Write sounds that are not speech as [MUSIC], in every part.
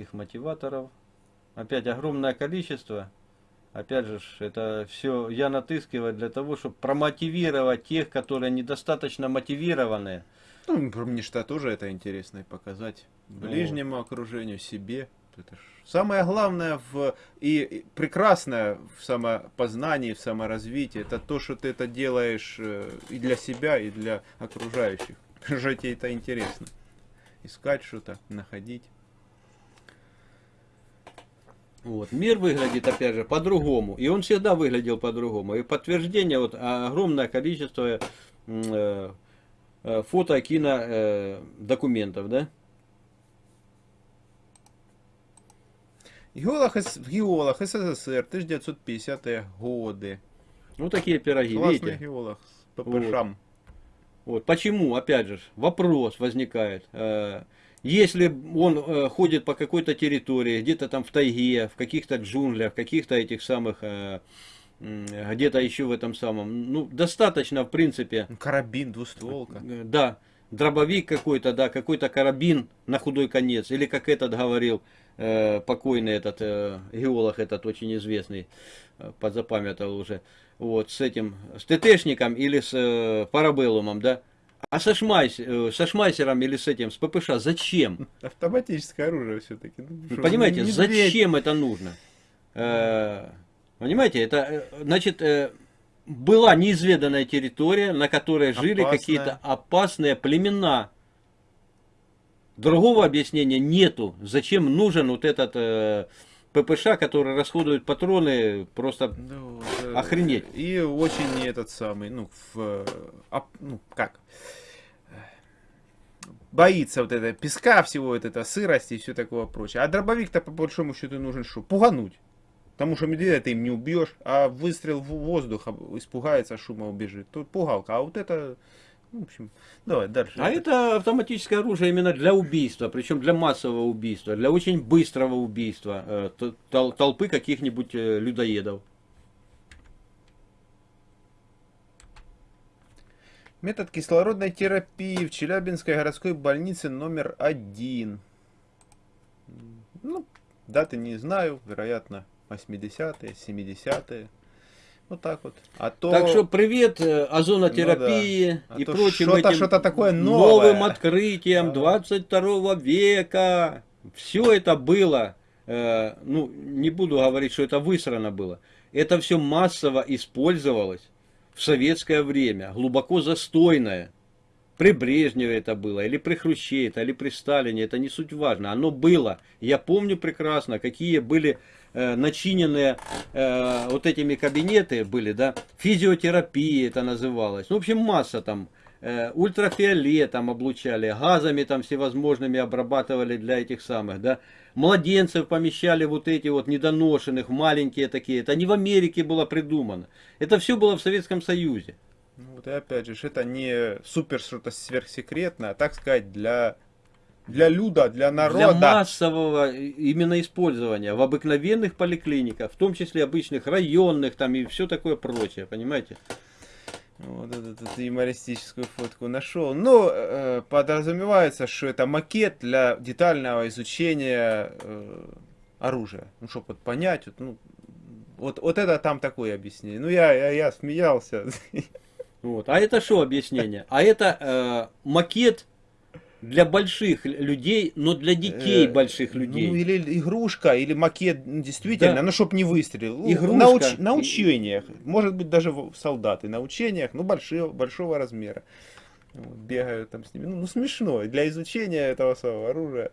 статических мотиваторов. Опять огромное количество. Опять же, это все я натыскиваю для того, чтобы промотивировать тех, которые недостаточно мотивированные. Ну, мне что тоже это интересно и показать ближнему вот. окружению, себе. Это ж самое главное в, и, прекрасное в самопознании, в саморазвитии, это то, что ты это делаешь э, и для себя, и для окружающих. Тебе это интересно. Искать что-то, находить. Вот. Мир выглядит, опять же, по-другому. И он всегда выглядел по-другому. И подтверждение, вот огромное количество э, э, фото, кино, э, документов, да? Геолог, геолог СССР, 1950-е годы. Ну, такие пироги, Классный видите? геолог с ППШам. Вот. вот. Почему, опять же, вопрос возникает. Э, если он э, ходит по какой-то территории, где-то там в тайге, в каких-то джунглях, в каких-то этих самых, э, где-то еще в этом самом, ну, достаточно, в принципе. Карабин, двустволка. Да, дробовик какой-то, да, какой-то карабин на худой конец, или как этот говорил, э, покойный этот э, геолог, этот очень известный, э, подзапамятовал уже, вот, с этим, с ТТшником или с э, парабеллумом, да, а со, шмайс, э, со шмайсером или с этим, с ППШ зачем? Автоматическое оружие все-таки. Ну, Понимаете, зачем это нужно? Э, понимаете, это, э, значит, э, была неизведанная территория, на которой жили какие-то опасные племена. Другого объяснения нету. Зачем нужен вот этот э, ППШ, который расходует патроны, просто ну, охренеть. И очень этот самый, ну, в, а, ну как, боится вот это песка всего, вот это сырости и все такое прочее. А дробовик-то по большому счету нужен что? Пугануть. Потому что медведя ты им не убьешь, а выстрел в воздух испугается, шума убежит. Тут пугалка. А вот это в общем, давай дальше. А это автоматическое оружие именно для убийства, причем для массового убийства, для очень быстрого убийства э, толпы каких-нибудь э, людоедов. Метод кислородной терапии в Челябинской городской больнице номер один. Ну, даты не знаю, вероятно, 80-е, 70-е. Вот так вот. А то... Так что привет э, озонотерапии ну, да. а и прочим что этим что такое новое. новым открытиям 22 века. Все это было, э, ну не буду говорить, что это высрано было. Это все массово использовалось в советское время, глубоко застойное. При Брежневе это было, или при Хрущеве, это, или при Сталине, это не суть важно. Оно было. Я помню прекрасно, какие были э, начиненные э, вот этими кабинеты были, да, физиотерапия это называлось. Ну, в общем, масса там, э, ультрафиолетом облучали, газами там всевозможными обрабатывали для этих самых, да, младенцев помещали вот эти вот недоношенных, маленькие такие, это не в Америке было придумано, это все было в Советском Союзе. Ну, вот и опять же, это не супер что-то сверхсекретное, а так сказать, для для люда, для народа. Для массового именно использования в обыкновенных поликлиниках, в том числе обычных районных там и все такое прочее, понимаете? Вот эту, эту юмористическую фотку нашел. Ну, э, подразумевается, что это макет для детального изучения э, оружия. Ну, чтобы вот понять, вот, ну, вот, вот это там такое объяснение. Ну, я, я, я смеялся. [LAUGHS] Вот. А это что объяснение? А это э, макет для больших людей, но для детей э, больших людей. Ну, или игрушка, или макет, действительно, да. ну, чтобы не выстрелил. Ну, игрушка. На, уч, на учениях, может быть, даже солдаты на учениях, ну, большого, большого размера. Вот, бегают там с ними. Ну, ну, смешно, для изучения этого самого оружия.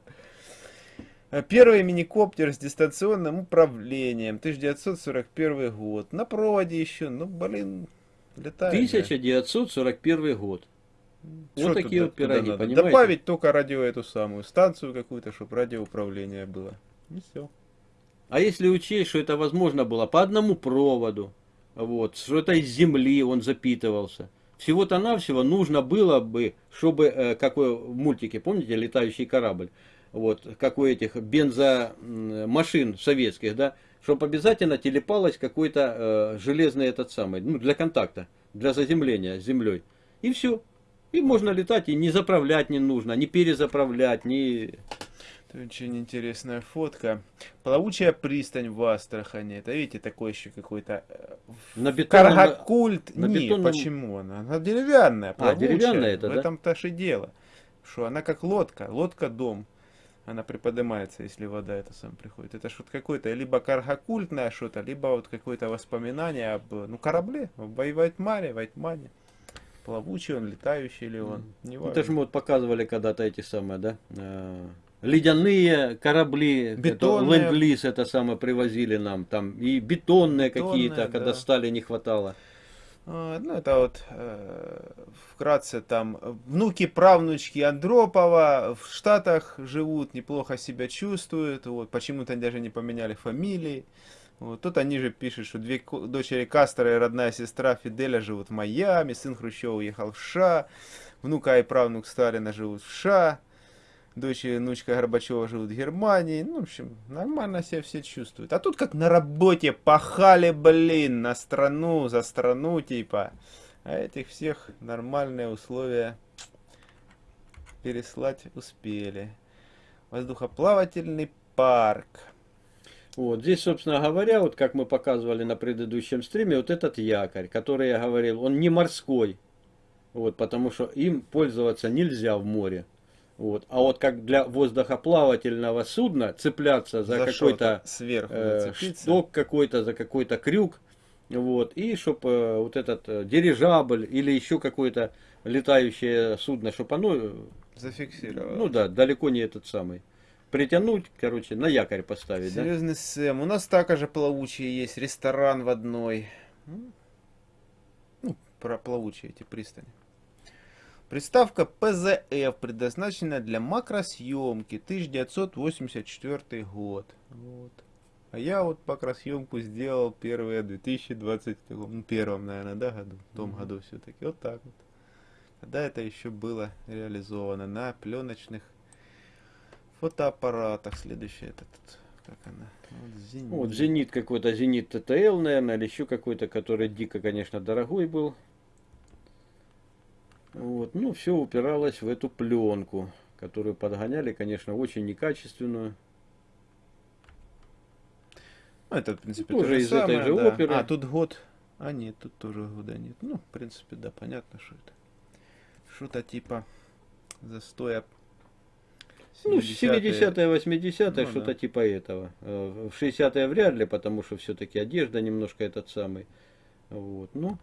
Э, первый миникоптер с дистанционным управлением, 1941 год. На проводе еще, ну, блин, летает. 1941 год. Вот такие вот пироги, понимаете? Добавить только радио эту самую станцию какую-то, чтобы радиоуправление было. И все. А если учесть, что это возможно было по одному проводу, вот, что это из земли он запитывался. Всего-то навсего нужно было бы, чтобы, э, какой в мультике, помните, летающий корабль, вот, как у этих бензомашин советских, да, чтобы обязательно телепалось какой-то э, железный этот самый, ну, для контакта, для заземления с землей. И все. И можно летать, и не заправлять не нужно, не перезаправлять, не... Это очень интересная фотка. Плавучая пристань в Астрахани. Это, видите, такой еще какой-то... Э, на бетонном... Каргокульт. На Нет, бетонном... почему она? Она деревянная, плавучая. А, деревянная это, В да? этом-то и дело. Что она как лодка. Лодка-дом. Она приподнимается, если вода это сам приходит. Это что-то какое-то либо каргокультное что-то, либо вот какое-то воспоминание об ну, корабле, в Вайтмаре, Вайтмане. Плавучий он, летающий ли он, не важно. Это же мы вот показывали когда-то эти самые, да, э, ледяные корабли, бетонные. ленд-лиз это самое привозили нам, там и бетонные, бетонные какие-то, да. когда стали не хватало. А, ну, это вот э, вкратце там внуки, правнучки Андропова в Штатах живут, неплохо себя чувствуют, вот, почему-то даже не поменяли фамилии. Вот. Тут они же пишут, что две дочери Кастера и родная сестра Фиделя живут в Майами, сын Хрущева уехал в США, внука и правнук Сталина живут в США, дочь и внучка Горбачева живут в Германии. Ну, в общем, нормально себя все чувствуют. А тут как на работе пахали, блин, на страну, за страну, типа. А этих всех нормальные условия переслать успели. Воздухоплавательный парк. Вот здесь, собственно говоря, вот как мы показывали на предыдущем стриме, вот этот якорь, который я говорил, он не морской, вот, потому что им пользоваться нельзя в море. Вот. А вот как для воздухоплавательного судна цепляться за, за какой-то э, шток какой-то, за какой-то крюк, вот, и чтобы э, вот этот э, дирижабль или еще какое-то летающее судно, чтобы оно... Э, Зафиксировало. Ну да, далеко не этот самый притянуть, короче, на якорь поставить, Серьезный да? Сэм. У нас также плавучие есть, ресторан в одной. Ну, про плавучие эти пристани. Приставка PZF предназначена для макросъемки 1984 год. Вот. А я вот макросъемку сделал первые в 2020, ну, первом, наверное, да, году, в том mm -hmm. году все-таки. Вот так вот. Когда это еще было реализовано на пленочных фотоаппаратах. Следующий этот, как она? Вот зенит. Вот зенит какой-то, зенит ТТЛ, наверное, или еще какой-то, который дико, конечно, дорогой был. Вот, ну, все упиралось в эту пленку, которую подгоняли, конечно, очень некачественную. Ну, это, в принципе, тоже то из самое, этой же да. оперы. А, тут год. А, нет, тут тоже года нет. Ну, в принципе, да, понятно, что это. Что-то типа застоя ну, 70-е, 80-е, ну, что-то да. типа этого. Э, в 60-е вряд ли, потому что все-таки одежда немножко этот самый. Вот, ну.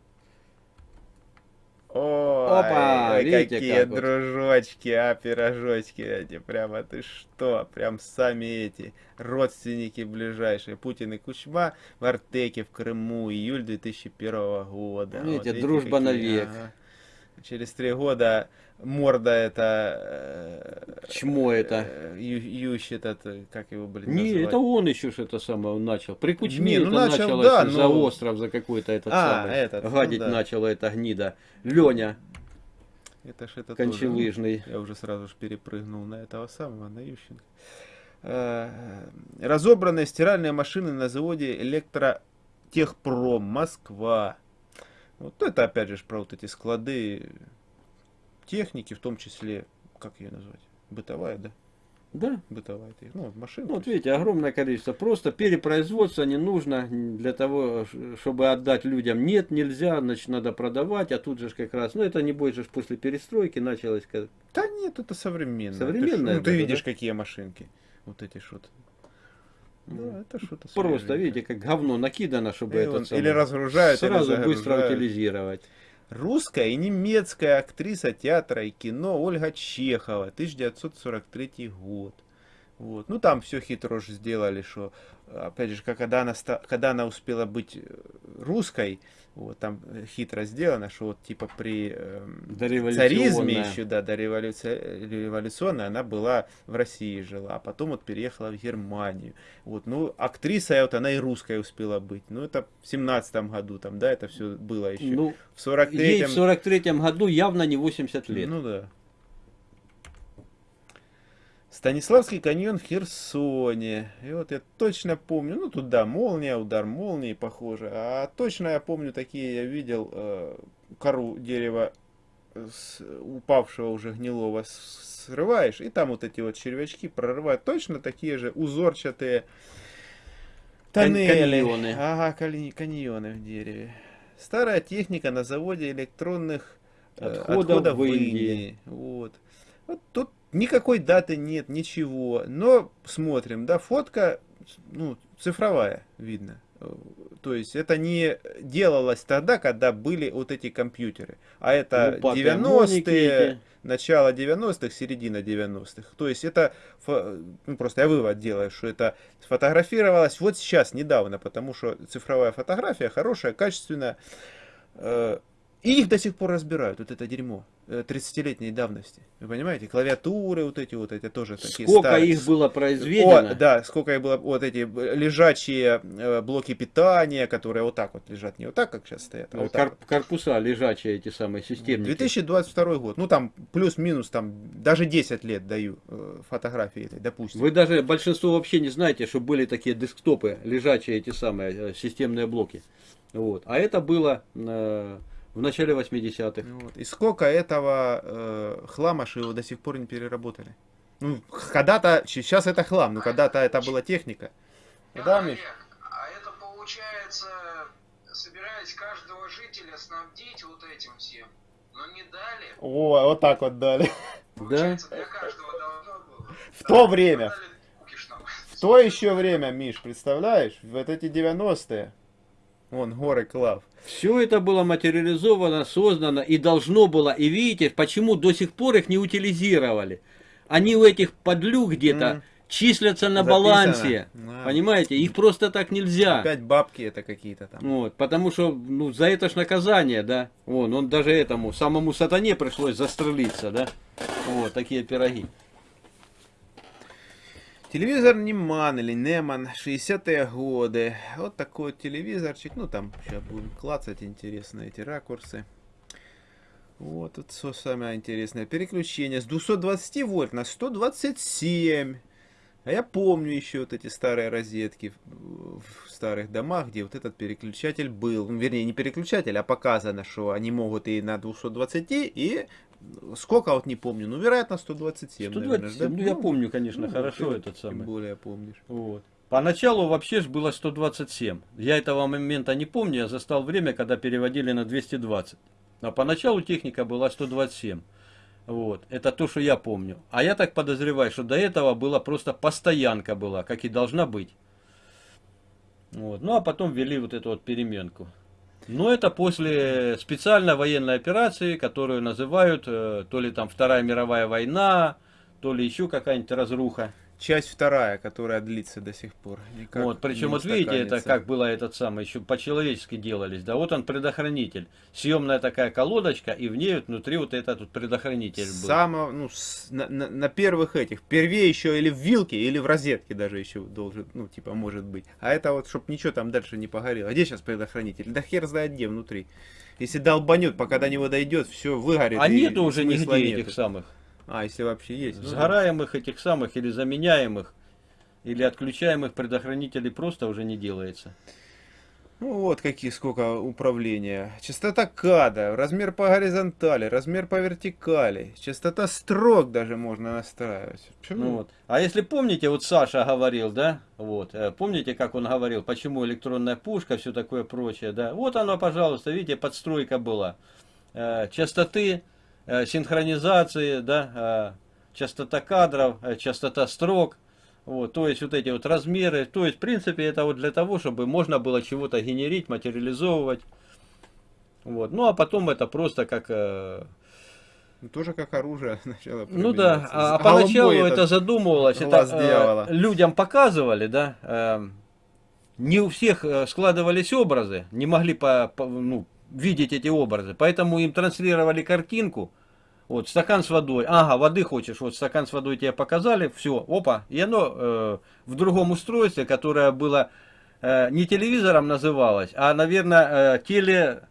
Ой, Опа, ой, видите, какие как дружочки, вот. а, пирожочки эти, прямо ты что, прям сами эти родственники ближайшие, Путин и Кучма в Артеке в Крыму, июль 2001 года. Видите, вот, дружба какие, навек. Ага. Через три года морда это... Э, Чмо это? Э, ю, Ющ этот, как его, блин, Не, назвать? это он еще что-то самое начал. При Кучме ну, это начал, началось да, за но... остров, за какой-то этот а, самый. Этот, гадить ну, да. начала эта гнида. Леня. Это ж это Кончелыжный. Тоже, я уже сразу же перепрыгнул на этого самого, на Ющенко. Э, разобранные стиральные машины на заводе Электротехпром, Москва. Вот это опять же про вот эти склады техники, в том числе, как ее назвать, бытовая, да? Да. Бытовая, ну, машина. Ну, вот видите, огромное количество. Просто перепроизводство не нужно для того, чтобы отдать людям. Нет, нельзя, значит, надо продавать, а тут же как раз, ну, это не будет же после перестройки началось. Как... Да нет, это современно. Современно. Ты, ну, ты видишь, да? какие машинки. Вот эти что-то. Да, это что-то Просто, видите, как говно накидано, чтобы это он, Или разгружают, сразу или быстро утилизировать. Русская и немецкая актриса театра и кино Ольга Чехова, 1943 год. Вот. Ну там все хитро же сделали, что опять же, когда она, когда она успела быть э, русской, вот, там э, хитро сделано, что вот типа при э, царизме еще, да, до революции, революционной она была в России жила, а потом вот переехала в Германию. Вот, ну, актриса, вот она и русская успела быть. Ну, это в семнадцатом году там, да, это все было еще. Ну, в 43-м... Ей в 43-м году явно не 80 лет. Ну да. Станиславский каньон в Херсоне. И вот я точно помню, ну туда молния, удар молнии похоже. А точно я помню, такие я видел э, кору дерева с упавшего уже гнилого срываешь, и там вот эти вот червячки прорывают точно такие же узорчатые тоннели. Каньоны. Ага, каньоны в дереве. Старая техника на заводе электронных э, отходов, отходов в Индии. Индии. Вот. вот тут никакой даты нет, ничего. Но смотрим, да, фотка, ну, цифровая, видно. То есть это не делалось тогда, когда были вот эти компьютеры. А это ну, 90-е, начало 90-х, середина 90-х. То есть это, ну просто я вывод делаю, что это сфотографировалось вот сейчас, недавно, потому что цифровая фотография хорошая, качественная. Э, и их до сих пор разбирают, вот это дерьмо 30-летней э, давности. Вы понимаете, клавиатуры вот эти вот, это тоже такие Сколько старые. их было произведено? О, да, сколько их было, вот эти лежачие э, блоки питания, которые вот так вот лежат, не вот так, как сейчас стоят, а вот Кор так. Корпуса лежачие эти самые системы. 2022 год, ну там плюс-минус, там даже 10 лет даю э, фотографии этой, допустим. Вы даже большинство вообще не знаете, что были такие десктопы, лежачие эти самые системные блоки. Вот. А это было... Э, в начале 80-х. Вот. И сколько этого э, хлама, что его до сих пор не переработали? Ну, когда-то, сейчас это хлам, но когда-то это была техника. Да, Миш? А это получается, собираясь каждого жителя снабдить вот этим всем, но не дали. О, вот так вот дали. Получается, да? для каждого должно было. В то время. В то еще время, Миш, представляешь? Вот эти 90-е. Вон, горы Клав. Все это было материализовано, создано и должно было. И видите, почему до сих пор их не утилизировали. Они у этих подлюк где-то mm. числятся на Записано. балансе. Да. Понимаете? Их просто так нельзя. Опять бабки это какие-то там. Вот, потому что ну, за это ж наказание, да. Вон, он даже этому, самому сатане пришлось застрелиться, да. Вот, такие пироги. Телевизор Неман или Неман, 60-е годы. Вот такой вот телевизорчик. Ну, там сейчас будем клацать интересные эти ракурсы. Вот тут все самое интересное. Переключение с 220 вольт на 127. А я помню еще вот эти старые розетки в старых домах, где вот этот переключатель был. Ну, вернее, не переключатель, а показано, что они могут и на 220, и Сколько вот не помню, ну вероятно 127. 127, наверное, да? ну я ну, помню, конечно, ну, хорошо ты, этот самый. Тем более помнишь. Вот. Поначалу вообще ж было 127. Я этого момента не помню, я застал время, когда переводили на 220. А поначалу техника была 127. Вот. Это то, что я помню. А я так подозреваю, что до этого была просто постоянка была, как и должна быть. Вот. Ну а потом ввели вот эту вот переменку. Но это после специальной военной операции, которую называют э, то ли там Вторая мировая война, то ли еще какая-нибудь разруха часть вторая, которая длится до сих пор. Никак вот, причем вот видите, это как было этот самый, еще по-человечески делались, да, вот он предохранитель, съемная такая колодочка, и в ней вот внутри вот этот вот предохранитель был. Само, ну, с, на, на, на первых этих, первее еще или в вилке, или в розетке даже еще должен, ну, типа, может быть. А это вот, чтобы ничего там дальше не погорело. Где сейчас предохранитель? Да хер знает где внутри. Если долбанет, пока до него дойдет, все выгорит. А нету уже нигде нету. этих самых. А, если вообще есть. Ну, Сгораемых да. этих самых или заменяемых, или отключаемых предохранителей просто уже не делается. Ну вот какие сколько управления. Частота када, размер по горизонтали, размер по вертикали, частота строк даже можно настраивать. Почему? Ну вот. А если помните, вот Саша говорил, да, вот, э, помните, как он говорил, почему электронная пушка, все такое прочее, да, вот оно, пожалуйста, видите, подстройка была. Э, частоты синхронизации, да, э, частота кадров, э, частота строк, вот, то есть вот эти вот размеры, то есть в принципе это вот для того, чтобы можно было чего-то генерить, материализовывать, вот, ну а потом это просто как... Ну, тоже как оружие [LAUGHS] сначала Ну да, а, а поначалу это задумывалось, это э, людям показывали, да, э, не у всех складывались образы, не могли по, по, ну, видеть эти образы. Поэтому им транслировали картинку. Вот, стакан с водой. Ага, воды хочешь. Вот стакан с водой тебе показали. Все, опа. И оно э, в другом устройстве, которое было э, не телевизором называлось, а, наверное, э, теле...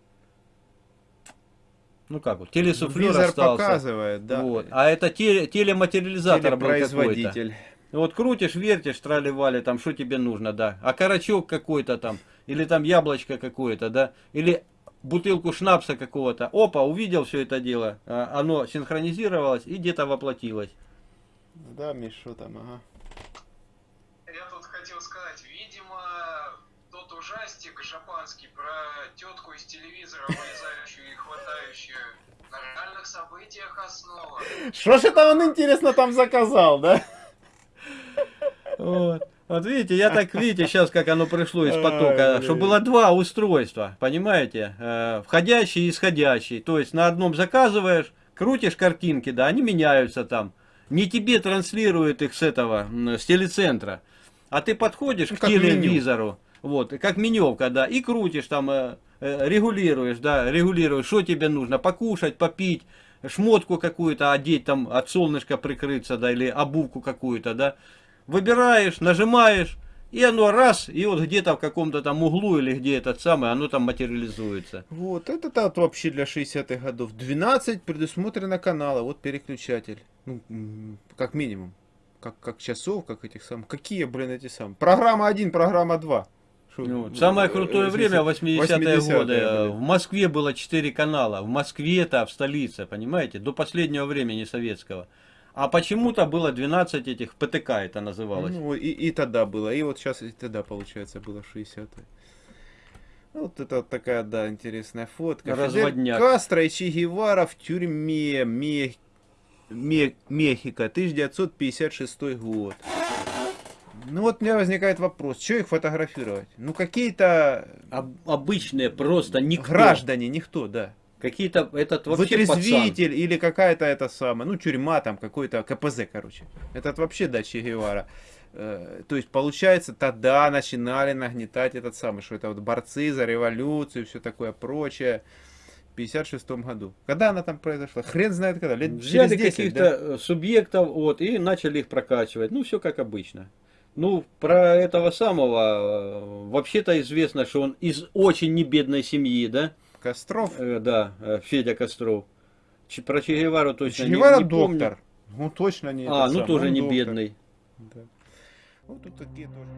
Ну как вот, телесуфлер остался. показывает, да. Вот. А это теле, телематериализатор был какой-то. Вот крутишь, вертишь, трали-вали, там, что тебе нужно, да. А карачок какой-то там, или там яблочко какое-то, да. Или бутылку шнапса какого-то, опа, увидел все это дело, а, оно синхронизировалось и где-то воплотилось. Да, Миш, что там, ага. Я тут хотел сказать, видимо, тот ужастик жапанский про тетку из телевизора, вылезающую и хватающую, на реальных событиях основа. Что ж это он, интересно, там заказал, да? Вот. Вот видите, я так, видите, сейчас как оно пришло из потока, что было два устройства, понимаете, э, входящий и исходящий. То есть на одном заказываешь, крутишь картинки, да, они меняются там. Не тебе транслируют их с этого, с телецентра, а ты подходишь ну, к телевизору, меню. вот, как меневка, да, и крутишь там, э, э, регулируешь, да, регулируешь, что тебе нужно, покушать, попить, шмотку какую-то одеть, там от солнышка прикрыться, да, или обувку какую-то, да, выбираешь, нажимаешь, и оно раз, и вот где-то в каком-то там углу или где этот самый, оно там материализуется. Вот, это вот вообще для 60-х годов. 12 предусмотрено канала, вот переключатель. Ну, как минимум. Как, как часов, как этих самых. Какие, блин, эти самые. Программа 1, программа 2. Шо, ну, самое крутое время 80-е 80 годы. В Москве было 4 канала. В Москве-то, в столице, понимаете, до последнего времени советского. А почему-то было 12 этих ПТК это называлось. Ну, и, и тогда было. И вот сейчас и тогда, получается, было 60 -е. Вот это вот такая, да, интересная фотка. Разводняк. Фидель Кастро и Че Гевара в тюрьме Мех... Мех... Мехико, 1956 год. Ну вот у меня возникает вопрос, что их фотографировать? Ну какие-то... Об, обычные просто никто. Граждане, никто, да. Какие-то, этот вообще Вытрезвитель пацан. или какая-то это самая, ну тюрьма там, какой-то КПЗ, короче. Этот вообще, да, Че Гевара. Э, то есть, получается, тогда начинали нагнетать этот самый, что это вот борцы за революцию, все такое прочее. В 56 году. Когда она там произошла? Хрен знает когда. Лет Взяли каких-то да? Субъектов вот, и начали их прокачивать. Ну, все как обычно. Ну, про этого самого, э, вообще-то известно, что он из очень небедной семьи, да? Костров? Э, да, э, Федя Костров. Ч, про Че Гевару точно Че Гевара не, не доктор. Помню. Ну точно не А, ну сам. тоже Он не доктор. бедный. Да. Вот тут такие тоже.